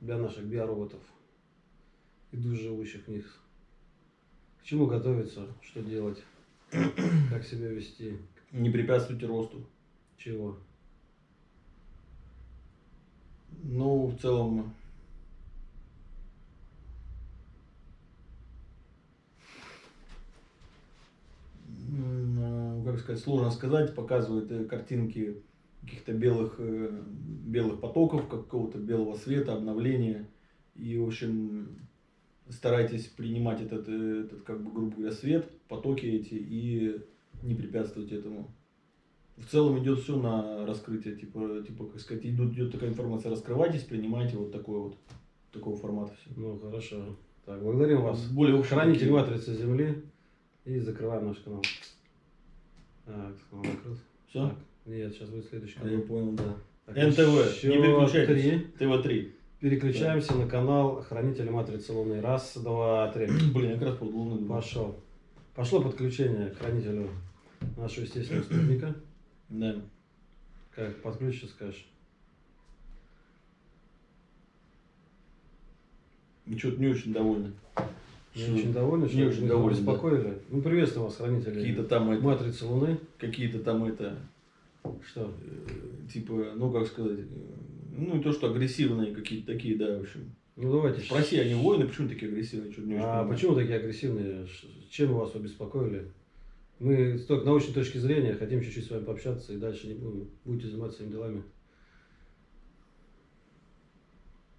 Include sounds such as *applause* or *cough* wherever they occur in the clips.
для наших биороботов и душ живущих в них? К чему готовиться? Что делать? Как себя вести? Не препятствуйте росту. Чего? Ну, в целом, э, как сказать, сложно сказать, показывают э, картинки каких-то белых, э, белых потоков, какого-то белого света, обновления. И, в общем, старайтесь принимать этот, э, этот как бы, грубо говоря, свет, потоки эти, и не препятствовать этому. В целом идет все на раскрытие, типа, типа как сказать, идет, идет такая информация, раскрывайтесь, принимайте вот такой вот, такого формата все. Ну, хорошо. Так, благодарим вас. Более такие. матрицы Земли. И закрываем наш канал. Так, канал закрыт. Все? Так, нет, сейчас будет следующий Я канал. понял, да. Так, НТВ, не переключайтесь. три. ТВ-3. Переключаемся на канал Хранителя матрицы Луны. Раз, два, три. *clears throat* Блин, я как раз под луной был. Пошел. Пошло подключение к хранителю нашего естественного спутника. Да. Как подключишь, скажешь. Что-то не очень довольны. Не Что очень довольны, не очень мы довольны, вас да. Ну, приветствую вас, хранители Какие-то там это, матрицы Луны. какие-то там это, Что? э, типа, ну как сказать, э, ну не то, что агрессивные какие-то такие, да, в общем. Ну, давайте. Спроси, они воины, почему такие агрессивные? Что-то не очень А понимаю. почему такие агрессивные? Чем вас обеспокоили? Мы с научной точки зрения хотим чуть-чуть с вами пообщаться и дальше не будем. Будете заниматься своими делами.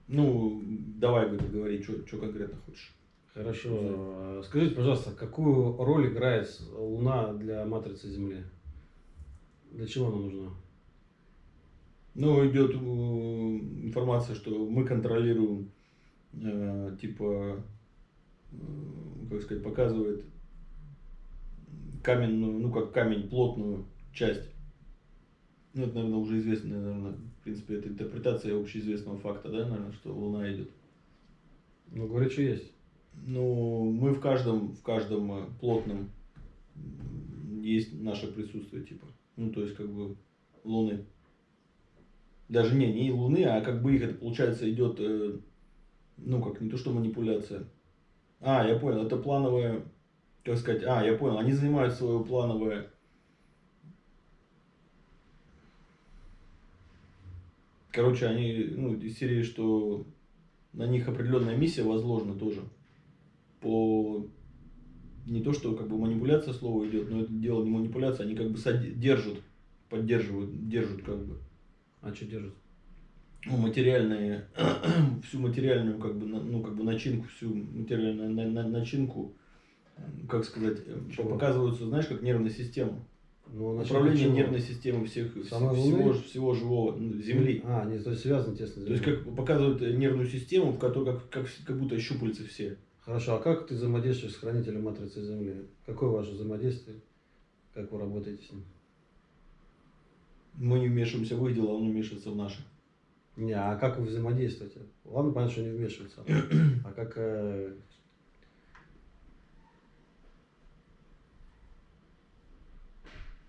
Ну, давай, говори, говори, что конкретно хочешь. Хорошо. А Скажите, пожалуйста, какую роль играет Луна для матрицы Земли? Для чего она нужна? Ну, идет э, информация, что мы контролируем, э, типа, э, как сказать, показывает каменную, ну как камень, плотную часть. Ну, это, наверное, уже известная, наверное, в принципе, это интерпретация общеизвестного факта, да, наверное, что Луна идет. Ну, говорит, что есть. Ну, мы в каждом, в каждом плотном есть наше присутствие, типа. Ну, то есть, как бы, Луны. Даже не, не Луны, а как бы их, это получается, идет, э, ну, как не то, что манипуляция. А, я понял, это плановая, как сказать, а, я понял, они занимают свое плановое, короче, они, ну, из серии, что на них определенная миссия возложена тоже. По не то, что как бы манипуляция слова идет, но это дело не манипуляция, они как бы держат, поддерживают, держат как бы А что держит? ну, материальные, *clears throat* всю материальную как бы, ну, как бы начинку, всю материальную на- на- начинку, как сказать, э, Чего? показываются, знаешь, как нервная система. Ну, Управление чего? нервной системы всех, всего, всего живого, Земли. А, не, то есть связано тесно. То есть как показывают нервную систему, в которой как, как, как будто щупальцы все. Хорошо, а как ты взаимодействуешь с хранителем матрицы Земли? Какое ваше взаимодействие? Как вы работаете с ним? Мы не вмешиваемся в их дела, он вмешивается в наши. Не, а как вы взаимодействуете? Ладно, понятно, что не вмешиваются. *clears throat* А как... э,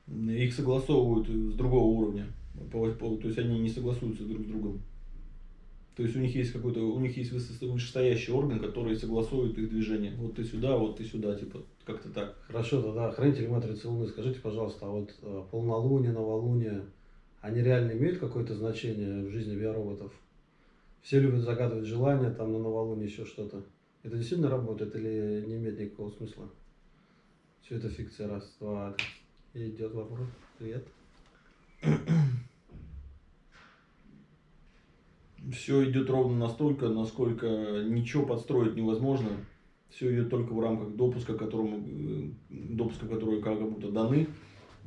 Их согласовывают с другого уровня. То есть они не согласуются друг с другом. То есть у них есть какой-то, у них есть вышестоящий орган, который согласует их движение. Вот ты сюда, вот ты сюда, типа, как-то так. Хорошо, тогда хранитель матрицы Луны, скажите, пожалуйста, а вот э, полнолуние, новолуние, они реально имеют какое-то значение в жизни биороботов? Все любят загадывать желания, там на новолуние еще что-то. Это действительно работает или не имеет никакого смысла? Все это фикция, раз, два, и идет вопрос. Привет. *clears throat* Все идет ровно настолько, насколько ничего подстроить невозможно. Все идет только в рамках допуска, которому, э, допуска, которые как будто даны.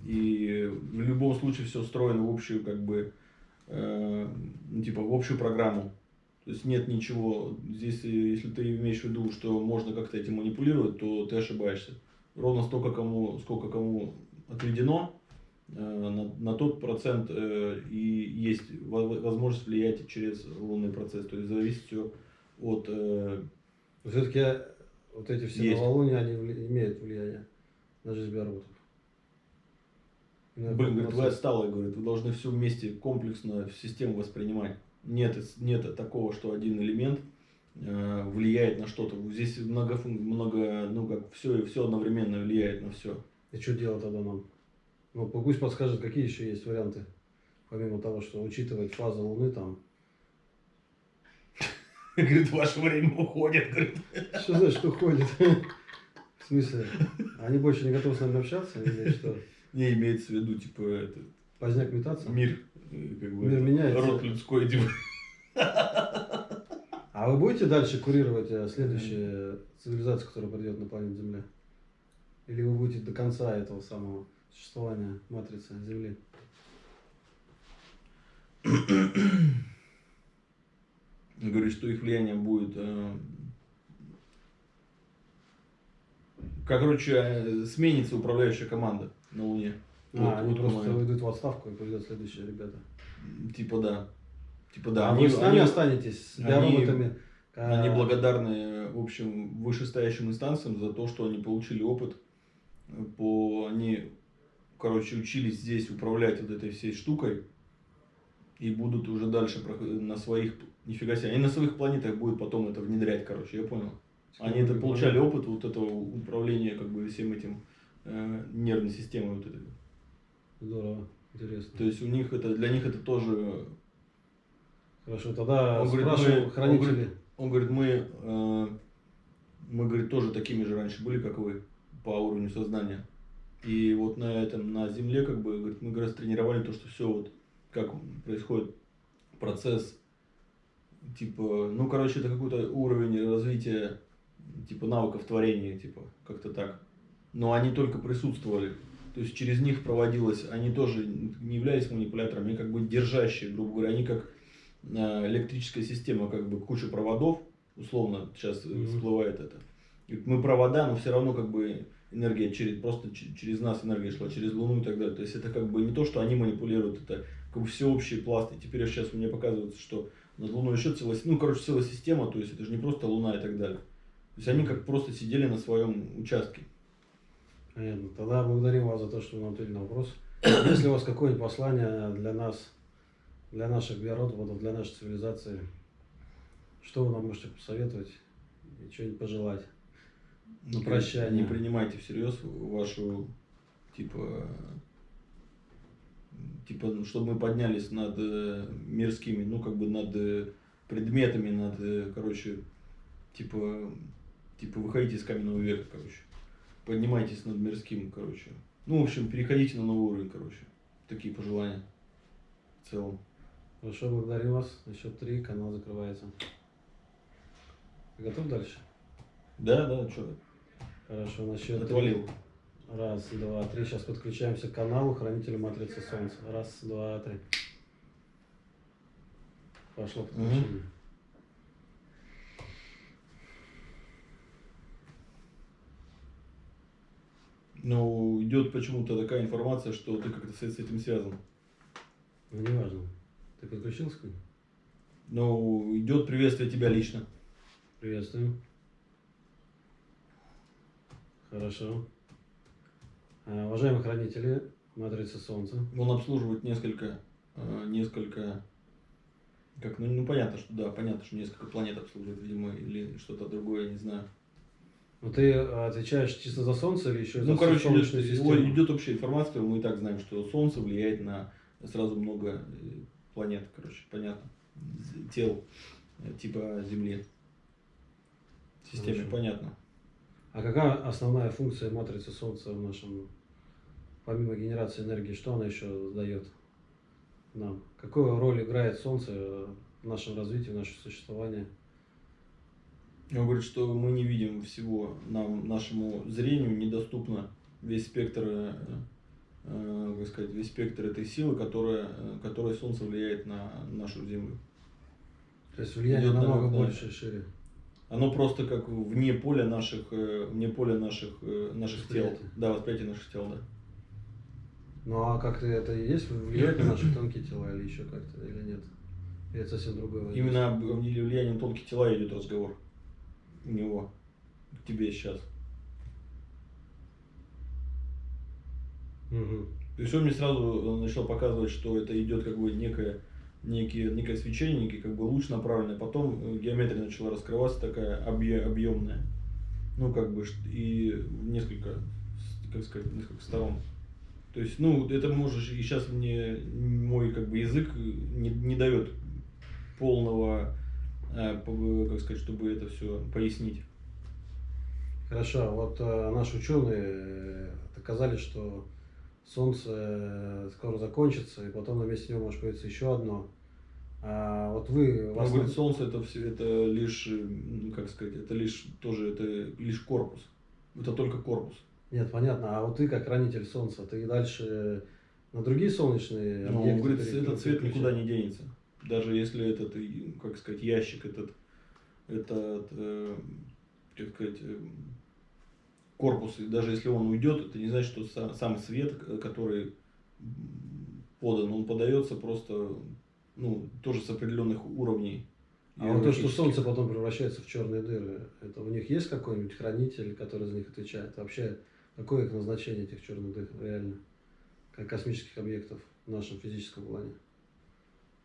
И в любом случае все встроено в общую, как бы, э, типа, в общую программу. То есть нет ничего, здесь, э, если ты имеешь в виду, что можно как-то этим манипулировать, то ты ошибаешься. Ровно столько кому, сколько кому отведено, на, на тот процент э, и есть во- возможность влиять через лунный процесс. То есть зависит все от... э, Все-таки вот эти все Есть. новолуния, они вли- имеют влияние на жизнь биороботов. И блин, говорит, вы отсталые, говорит, вы должны все вместе комплексно в систему воспринимать. нет, нет такого, что один элемент э, влияет на что-то. Здесь много, много, ну как все, все одновременно влияет на все. И что делать тогда нам? Ну, пусть подскажет, какие еще есть варианты, помимо того, что учитывать фазу Луны там. *laughs* Говорит, ваше время уходит. Говорит. *laughs* Что значит уходит? В смысле? Они больше не готовы с нами общаться или что? Не имеется в виду, типа, это... Поздняк метаться? Мир, э, как бы, Мир меняется. род людской, типа. А вы будете дальше курировать э, следующую цивилизацию, которая придет на планету Земля? Или вы будете до конца этого самого существования матрицы Земли? Говорит, что их влияние будет... э, Короче, э, сменится управляющая команда на Луне. А, Вот- они вот просто момент. уйдут в отставку и придут следующие ребята. Типа да. Типа да. а они, вы с нами они- останетесь с они- биороботами? они А, благодарны, в общем, вышестоящим инстанциям за то, что они получили опыт. По, они, короче, учились здесь управлять вот этой всей штукой. И будут уже дальше на своих... Нифига себе. Они на своих планетах будут потом это внедрять, короче, я понял. Они это получали опыт вот этого управления как бы всем этим э, нервной системой вот этой. Здорово, интересно. То есть у них это, для них это тоже Хорошо, тогда Он говорит, мы- он хранители. говорит, Он говорит, мы, э, мы, говорит, тоже такими же раньше были, как вы, по уровню сознания. И вот на этом, на Земле, как бы, говорит, мы, говорит, тренировали то, что все вот, как происходит процесс, типа, ну, короче, это какой-то уровень развития, типа, навыков творения, типа, как-то так. Но они только присутствовали. То есть через них проводилось, они тоже не являлись манипуляторами, они как бы держащие, грубо говоря, они как э, электрическая система, как бы куча проводов, условно сейчас э, Мгм. всплывает это. Мы провода, но все равно как бы энергия через, просто через нас энергия шла, через Луну и так далее. То есть это как бы не то, что они манипулируют, это как бы всеобщий пласт. И теперь сейчас мне показывается, что над Луной еще целая, ну, короче, целая система, то есть это же не просто Луна и так далее. То есть они как просто сидели на своем участке. Понятно. Тогда благодарим вас за то, что вы нам ответили на вопрос. *coughs* Если у вас какое-нибудь послание для нас, для наших биороботов, для нашей цивилизации, что вы нам можете посоветовать и что-нибудь пожелать? На прощание. Не принимайте всерьез вашу, типа, типа, ну, чтобы мы поднялись над э, мирскими, ну, как бы над э, предметами, над, э, короче, типа, типа, выходите из каменного века, короче. Поднимайтесь над мирским, короче. Ну, в общем, переходите на новый уровень, короче. Такие пожелания в целом. Хорошо, благодарим вас. Счет три канал закрывается. Готов дальше? Да, да, что, Хорошо, на счет отвалил. Раз, два, три. Сейчас подключаемся к каналу Хранителя Матрицы Солнца. Раз, два, три. Пошло подключение. Но идет почему-то такая информация, что ты как-то с этим связан. Ну, неважно. Ты подключился к ним? Но идет приветствие тебя лично. Приветствую. Хорошо. А, Уважаемые хранители Матрицы Солнца, Он обслуживает несколько, э, несколько, как, ну, ну понятно, что да, понятно, что несколько планет обслуживает, видимо, или что-то другое, я не знаю. ну ты а, отвечаешь чисто за Солнце или еще и за Ну, короче, идет, систему? идет общая информация, мы и так знаем, что Солнце влияет на сразу много э, планет, короче, понятно, тел, э, типа Земли. В системе, Хорошо. понятно. А какая основная функция матрицы Солнца в нашем, помимо генерации энергии, что она еще дает нам? Какую роль играет Солнце в нашем развитии, в нашем существовании? Он говорит, что мы не видим всего, нам, нашему зрению недоступно весь спектр, э, э, как сказать, весь спектр этой силы, которая, э, которая Солнце влияет на нашу Землю. То есть влияние Идет намного намного больше шире. Оно просто как вне поля наших, э, вне поля наших, э, наших тел. Да, восприятие наших тел, да. Ну а как-то это и есть влияет на наши тонкие тела или еще как-то, или нет? Или это совсем другое? воздействие? Именно об влиянии на тонкие тела идет разговор у него к тебе сейчас. Мгм. То есть он мне сразу начал показывать, что это идет как бы некое, некие, некое свечение, некий как бы луч направленный, потом э, геометрия начала раскрываться такая объе- объемная, ну как бы и несколько, как сказать, несколько сторон. То есть, ну, это можешь, и сейчас мне мой как бы язык не, не дает полного, э, как сказать, чтобы это все пояснить. Хорошо, а вот э, наши ученые э, доказали, что Солнце э, скоро закончится, и потом на месте него может появиться еще одно. А вот вы... Он вас- говорит, солнце это все, это лишь, э, ну, как сказать, это лишь тоже, это лишь корпус. Это только корпус. Нет, понятно. А вот ты как хранитель Солнца, ты дальше на другие солнечные Но он объекты говорит, переключ- этот цвет никуда не денется. Даже если этот, и, как сказать, ящик, этот, этот, э, как сказать, э, корпус, и даже если он уйдет, это не значит, что са- сам свет, который подан, он подается просто, ну, тоже с определенных уровней. А вот то, что. Солнце потом превращается в черные дыры, это у них есть какой-нибудь хранитель, который за них отвечает? Вообще, какое их назначение, этих черных дыр, реально? Как космических объектов в нашем физическом плане?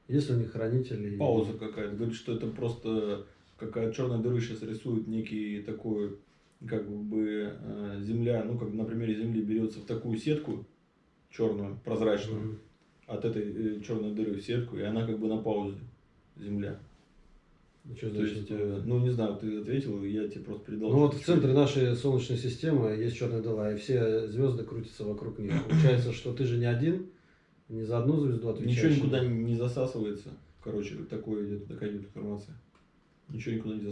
Есть у них хранители? Пауза какая-то. Говорит, что это просто какая черная дыра сейчас рисует некий такой, как бы э, земля, ну как на примере земли берется в такую сетку черную, прозрачную, Мгм. от этой черной дыры в сетку, и она как бы на паузе земля. Ну, что То есть, э, ну не знаю, ты ответил, я тебе просто передал. Ну вот в центре нашей Солнечной системы есть черная дыра, и все звезды крутятся вокруг них. *clears throat* Получается, что ты же не один, не за одну звезду отвечаешь. Ничего никуда не засасывается. Короче, такое идет, такая идет информация. Ничего никуда не засасывается.